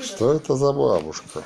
что это за бабушка?